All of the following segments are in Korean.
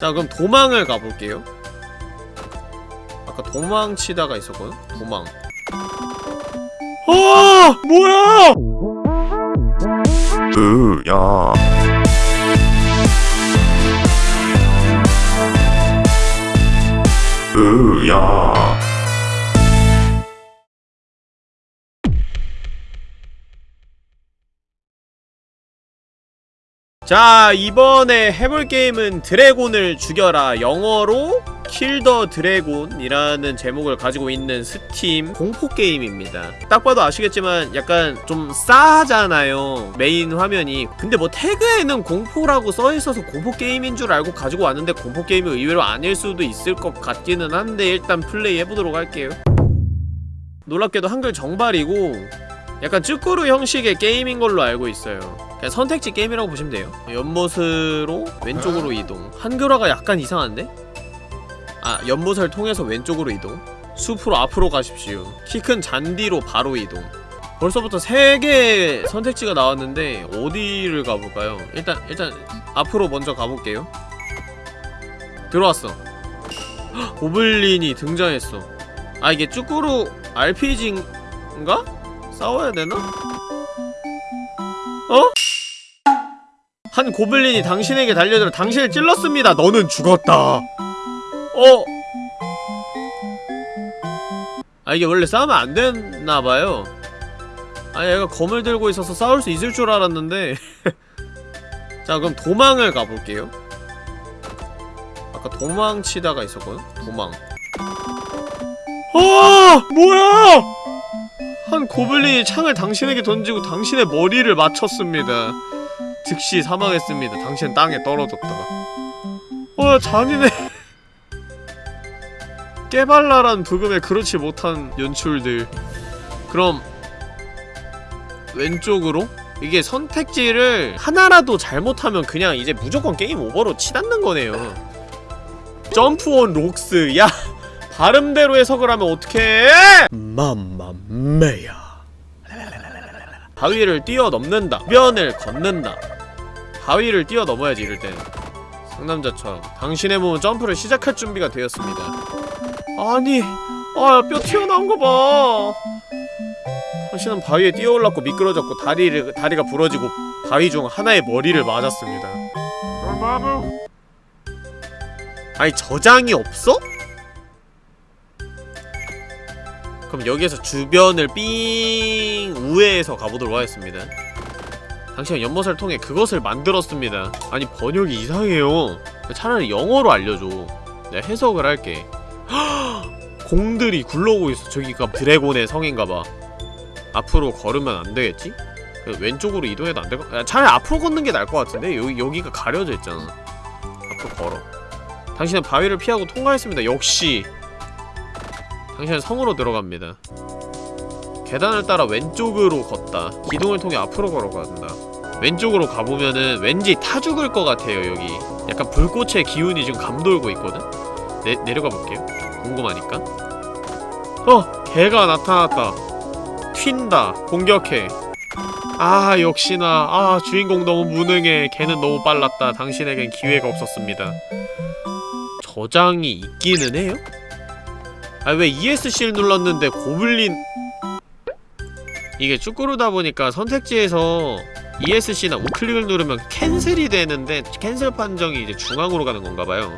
자 그럼 도망을 가볼게요 아까 도망치다가 있었거든? 도망 아! 뭐야! 으야 으야 자 이번에 해볼 게임은 드래곤을 죽여라. 영어로 Kill the Dragon이라는 제목을 가지고 있는 스팀 공포 게임입니다. 딱 봐도 아시겠지만 약간 좀 싸하잖아요 메인 화면이. 근데 뭐 태그에는 공포라고 써있어서 공포 게임인 줄 알고 가지고 왔는데 공포 게임이 의외로 아닐 수도 있을 것 같기는 한데 일단 플레이 해보도록 할게요. 놀랍게도 한글 정발이고 약간 쭈꾸루 형식의 게임인 걸로 알고 있어요 그냥 선택지 게임이라고 보시면 돼요 연못으로 왼쪽으로 이동 한글화가 약간 이상한데? 아 연못을 통해서 왼쪽으로 이동 숲으로 앞으로 가십시오 키 큰 잔디로 바로 이동 벌써부터 3개의 선택지가 나왔는데 어디를 가볼까요? 일단 일단 앞으로 먼저 가볼게요 들어왔어 헉, 고블린이 등장했어 아 이게 쭈꾸루 RPG인가? 싸워야 되나? 어? 한 고블린이 당신에게 달려들어 당신을 찔렀습니다. 너는 죽었다. 어? 아 이게 원래 싸우면 안 됐나봐요. 아 얘가 검을 들고 있어서 싸울 수 있을 줄 알았는데 자 그럼 도망을 가볼게요. 아까 도망치다가 있었거든? 도망 아! 뭐야! 한 고블린이 창을 당신에게 던지고 당신의 머리를 맞췄습니다. 즉시 사망했습니다. 당신은 땅에 떨어졌다. 와 잔인해. 깨발랄한 부금에 그렇지 못한 연출들. 그럼 왼쪽으로? 이게 선택지를 하나라도 잘못하면 그냥 이제 무조건 게임 오버로 치닫는 거네요. 점프 온 록스. 야! 발음대로 해석을 하면 어떡해! 맘마메야 바위를 뛰어넘는다 면을 걷는다 바위를 뛰어넘어야지 이럴 때는. 상남자처럼. 당신의 몸은 점프를 시작할 준비가 되었습니다. 아니 아뼈 튀어나온 거봐. 당신은 바위에 뛰어올랐고 미끄러졌고 다리를, 다리가 부러지고 바위 중 하나의 머리를 맞았습니다. 아니 저장이 없어? 그럼 여기에서 주변을 삥 우회해서 가보도록 하겠습니다 당신은 연못을 통해 그것을 만들었습니다 아니 번역이 이상해요 차라리 영어로 알려줘 내가 해석을 할게 공들이 굴러오고 있어 저기가 드래곤의 성인가봐 앞으로 걸으면 안되겠지? 왼쪽으로 이동해도 안될까? 차라리 앞으로 걷는 게 나을 것 같은데? 여기, 여기가 가려져 있잖아 앞으로 걸어 당신은 바위를 피하고 통과했습니다 역시 당신은 성으로 들어갑니다. 계단을 따라 왼쪽으로 걷다. 기둥을 통해 앞으로 걸어간다. 왼쪽으로 가보면은 왠지 타 죽을 것 같아요, 여기. 약간 불꽃의 기운이 지금 감돌고 있거든? 내, 내려가 볼게요. 궁금하니까. 어! 개가 나타났다. 튄다. 공격해. 아, 역시나. 아, 주인공 너무 무능해. 걔는 너무 빨랐다. 당신에겐 기회가 없었습니다. 저장이 있기는 해요? 아 왜 ESC를 눌렀는데 고블린 이게 쭈꾸루다 보니까 선택지에서 ESC나 우클릭을 누르면 캔슬이 되는데 캔슬 판정이 이제 중앙으로 가는 건가봐요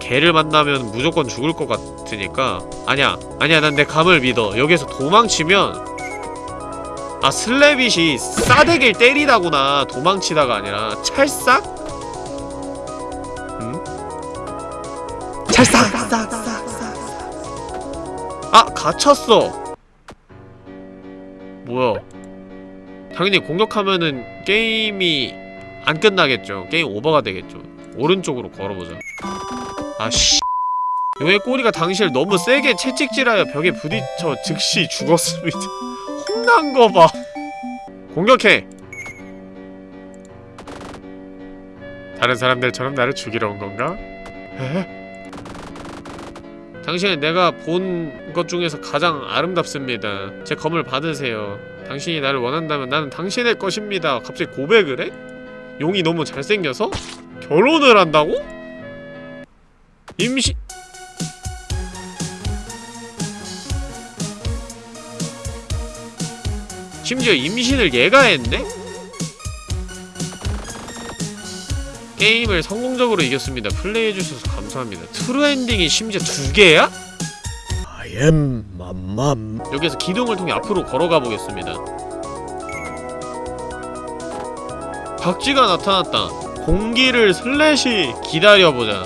개를 만나면 무조건 죽을 것 같으니까 아니야 아니야 난 내 감을 믿어 여기서 도망치면 아 슬래빗이 싸대기를 때리다구나 도망치다가 아니라 찰싹? 응? 찰싹! 아! 갇혔어! 뭐야 당연히 공격하면은 게임이 안 끝나겠죠 게임 오버가 되겠죠 오른쪽으로 걸어보자 아씨 용의 꼬리가 당신을 너무 세게 채찍질하여 벽에 부딪혀 즉시 죽었습니다 혼난 거봐 공격해! 다른 사람들처럼 나를 죽이러 온 건가? 에? 당신은 내가 본 것 중에서 가장 아름답습니다. 제 검을 받으세요. 당신이 나를 원한다면 나는 당신의 것입니다. 갑자기 고백을 해? 용이 너무 잘생겨서? 결혼을 한다고? 임신 심지어 임신을 얘가 했네? 게임을 성공적으로 이겼습니다. 플레이해주셔서 감사합니다. true ending이 심지어 두 개야? I am 맘맘 여기서 기둥을 통해 앞으로 걸어가 보겠습니다. 박쥐가 나타났다. 공기를 slash 기다려보자.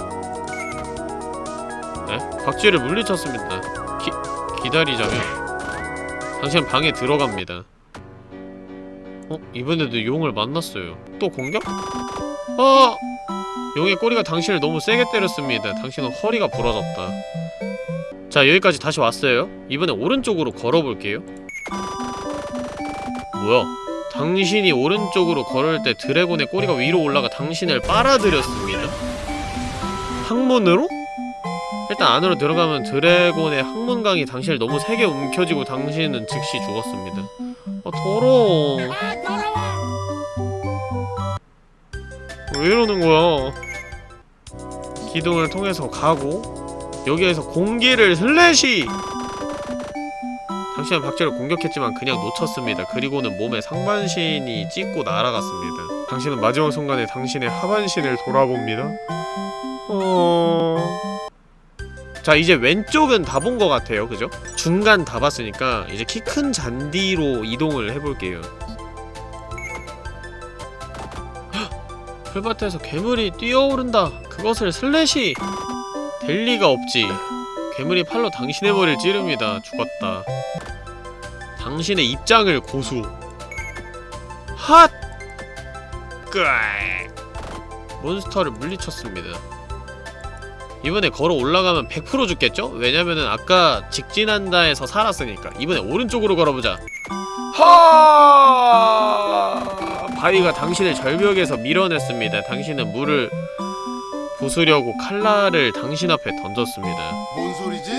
네? 박쥐를 물리쳤습니다. 기, 기다리자면 당신 방에 들어갑니다. 어? 이번에도 용을 만났어요. 또 공격? 어! 용의 꼬리가 당신을 너무 세게 때렸습니다. 당신은 허리가 부러졌다. 자 여기까지 다시 왔어요 이번에 오른쪽으로 걸어볼게요 뭐야 당신이 오른쪽으로 걸을 때 드래곤의 꼬리가 위로 올라가 당신을 빨아들였습니다 항문으로? 일단 안으로 들어가면 드래곤의 항문강이 당신을 너무 세게 움켜쥐고 당신은 즉시 죽었습니다 아 더러워 왜 이러는 거야 기둥을 통해서 가고 여기에서 공기를 슬래시! 당신은 박쥐를 공격했지만 그냥 놓쳤습니다. 그리고는 몸에 상반신이 찢고 날아갔습니다. 당신은 마지막 순간에 당신의 하반신을 돌아봅니다. 어... 자 이제 왼쪽은 다 본 것 같아요 그죠? 중간 다 봤으니까 이제 키 큰 잔디로 이동을 해볼게요 풀밭에서 괴물이 뛰어오른다 그것을 slash 될 리가 없지. 괴물이 팔로 당신의 머리를 찌릅니다. 죽었다. 당신의 입장을 고수. 핫! 끄악! 몬스터를 물리쳤습니다. 이번에 걸어 올라가면 100% 죽겠죠? 왜냐면은 아까 직진한다에서 살았으니까. 이번에 오른쪽으로 걸어보자. 하! 바위가 당신을 절벽에서 밀어냈습니다. 당신은 물을 부수려고 칼날을 당신 앞에 던졌습니다. 뭔 소리지?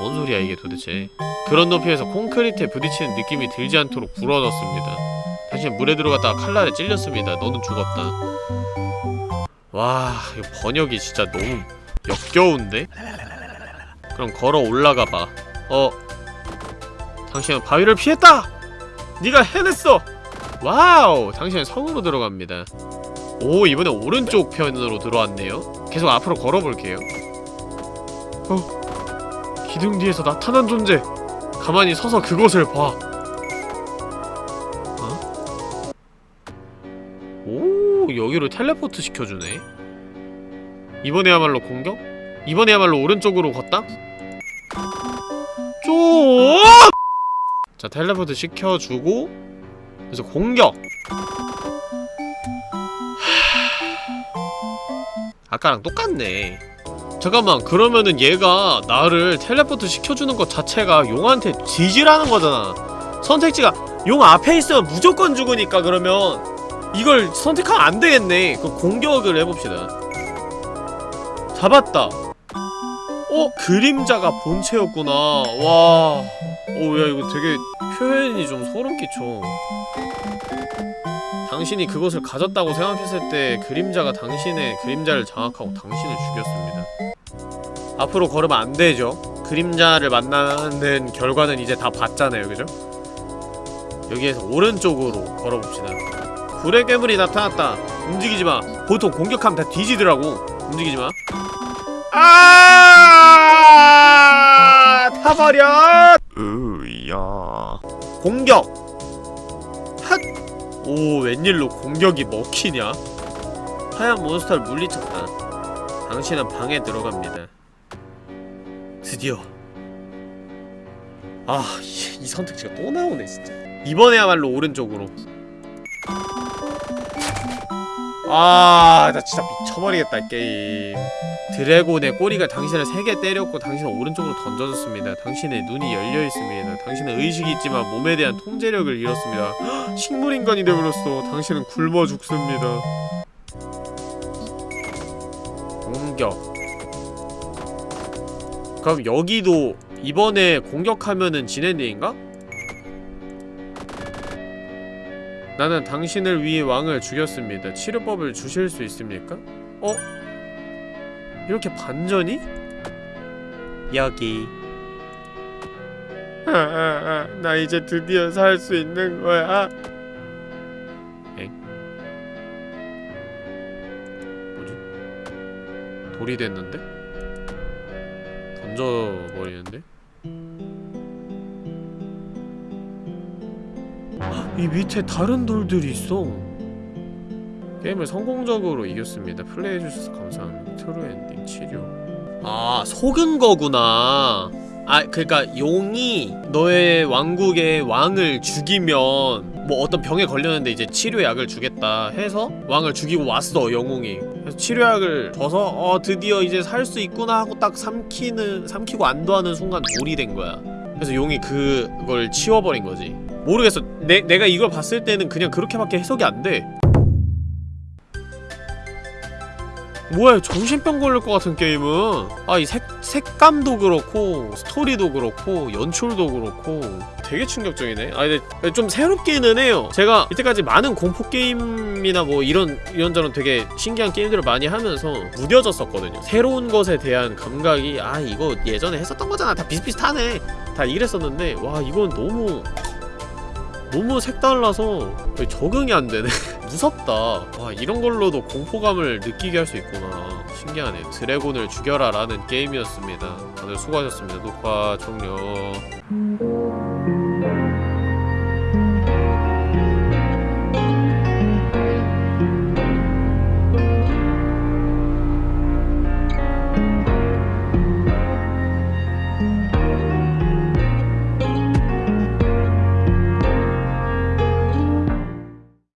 뭔 소리야 이게 도대체? 그런 높이에서 콘크리트에 부딪히는 느낌이 들지 않도록 부러졌습니다. 당신 물에 들어갔다가 칼날에 찔렸습니다. 너는 죽었다. 와, 이거 번역이 진짜 너무 역겨운데? 그럼 걸어 올라가 봐. 어, 당신은 바위를 피했다. 네가 해냈어. 와우, 당신은 성으로 들어갑니다. 오 이번에 오른쪽 편으로 들어왔네요 계속 앞으로 걸어볼게요 어 기둥 뒤에서 나타난 존재 가만히 서서 그곳을 봐 어? 오 여기로 텔레포트 시켜주네 이번에야말로 공격? 이번에야말로 오른쪽으로 걷다? 쪼! 자 텔레포트 시켜주고 그래서 공격! 아까랑 똑같네. 잠깐만 그러면은 얘가 나를 텔레포트 시켜주는 것 자체가 용한테 지지라는 거잖아. 선택지가 용 앞에 있으면 무조건 죽으니까 그러면 이걸 선택하면 안 되겠네. 그 공격을 해봅시다. 잡았다 어? 그림자가 본체였구나 와... 오 야 이거 되게 표현이 좀 소름 끼쳐 당신이 그것을 가졌다고 생각했을 때 그림자가 당신의 그림자를 장악하고 당신을 죽였습니다. 앞으로 걸으면 안 되죠. 그림자를 만나는 결과는 이제 다 봤잖아요, 그죠? 여기에서 오른쪽으로 걸어봅시다. 불의 괴물이 나타났다. 움직이지 마. 보통 공격하면 다 뒤지더라고. 움직이지 마. 아! 타버려! 으야 공격! 핫! 오 웬일로 공격이 먹히냐? 하얀 몬스터를 물리쳤다 당신은 방에 들어갑니다 드디어 아, 이, 이 선택지가 또 나오네 진짜 이번에야말로 오른쪽으로 아, 나 진짜 미쳐버리겠다 이 게임. 드래곤의 꼬리가 당신을 세게 때렸고 당신은 오른쪽으로 던져졌습니다. 당신의 눈이 열려있습니다. 당신은 의식이 있지만 몸에 대한 통제력을 잃었습니다. 헉, 식물인간이 되어버렸어 당신은 굶어 죽습니다. 공격. 그럼 여기도 이번에 공격하면은 진엔딩인가? 나는 당신을 위해 왕을 죽였습니다. 치료법을 주실 수 있습니까? 어? 이렇게 반전이? 여기. 아, 아, 아, 나 이제 드디어 살 수 있는 거야. 엥? 뭐지? 돌이 됐는데? 던져버리는데? 이 밑에 다른 돌들이 있어. 게임을 성공적으로 이겼습니다. 플레이해주셔서 감사합니다. true ending 치료. 아 속은 거구나. 아 그러니까 용이 너의 왕국의 왕을 죽이면 뭐 어떤 병에 걸렸는데 이제 치료약을 주겠다 해서 왕을 죽이고 왔어 영웅이. 그래서 치료약을 줘서 어 드디어 이제 살 수 있구나 하고 딱 삼키는 삼키고 안도하는 순간 돌이 된 거야. 그래서 용이 그걸 치워버린 거지. 모르겠어. 내, 내가 이걸 봤을 때는 그냥 그렇게밖에 해석이 안 돼. 뭐야 정신병 걸릴 것 같은 게임은. 아이 색, 색감도 그렇고 스토리도 그렇고 연출도 그렇고. 되게 충격적이네. 아 근데 좀 새롭기는 해요. 제가 이때까지 많은 공포 게임이나 뭐 이런 이런저런 되게 신기한 게임들을 많이 하면서 무뎌졌었거든요. 새로운 것에 대한 감각이 아 이거 예전에 했었던 거잖아. 다 비슷비슷하네. 다 이랬었는데 와 이건 너무 너무 색달라서 적응이 안 되네. 무섭다. 와, 이런 걸로도 공포감을 느끼게 할 수 있구나. 신기하네. 드래곤을 죽여라 라는 게임이었습니다. 다들 수고하셨습니다. 녹화 종료.